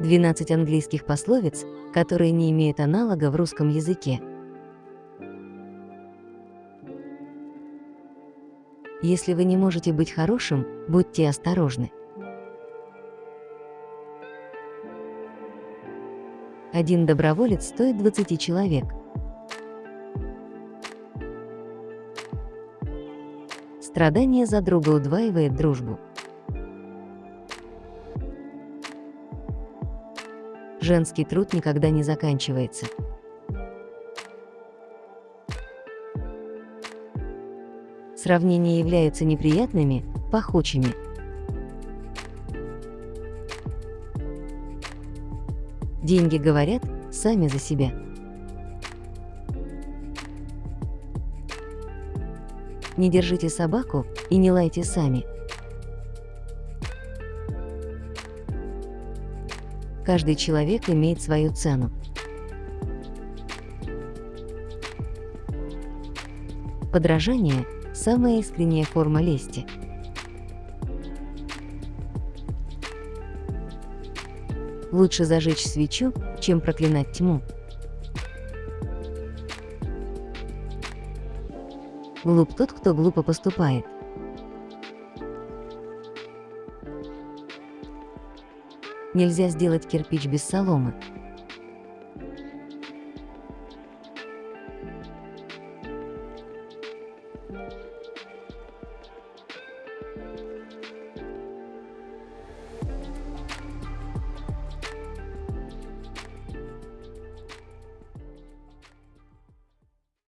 12 английских пословиц, которые не имеют аналога в русском языке. Если вы не можете быть хорошим, будьте осторожны. Один доброволец стоит 20 человек. Страдание за друга удваивает дружбу. Женский труд никогда не заканчивается. Сравнения являются неприятными, пахучими. Деньги говорят сами за себя. Не держите собаку и не лайте сами. Каждый человек имеет свою цену. Подражание – самая искренняя форма лести. Лучше зажечь свечу, чем проклинать тьму. Глуп тот, кто глупо поступает. Нельзя сделать кирпич без соломы.